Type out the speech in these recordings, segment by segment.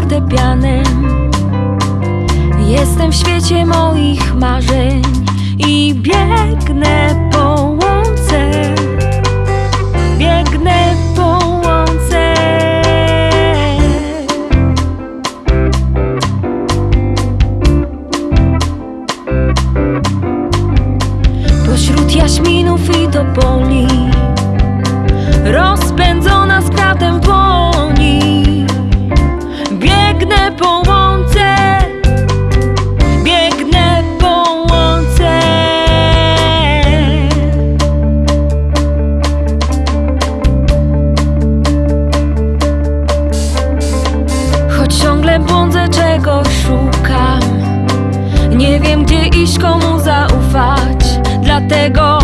fortepianem. Jestem w świecie moich marzeń i biegnę po łące. Biegnę po łące. Pośród jaśminów i topoli Rozpędzona ciągle błądzę, czegoś szukam. Nie wiem gdzie iść, komu zaufać. Dlatego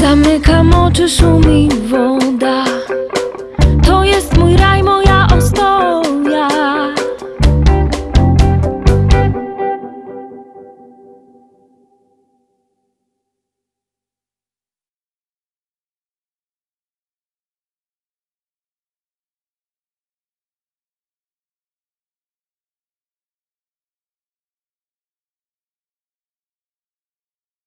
Zamykam oczy, szumi woda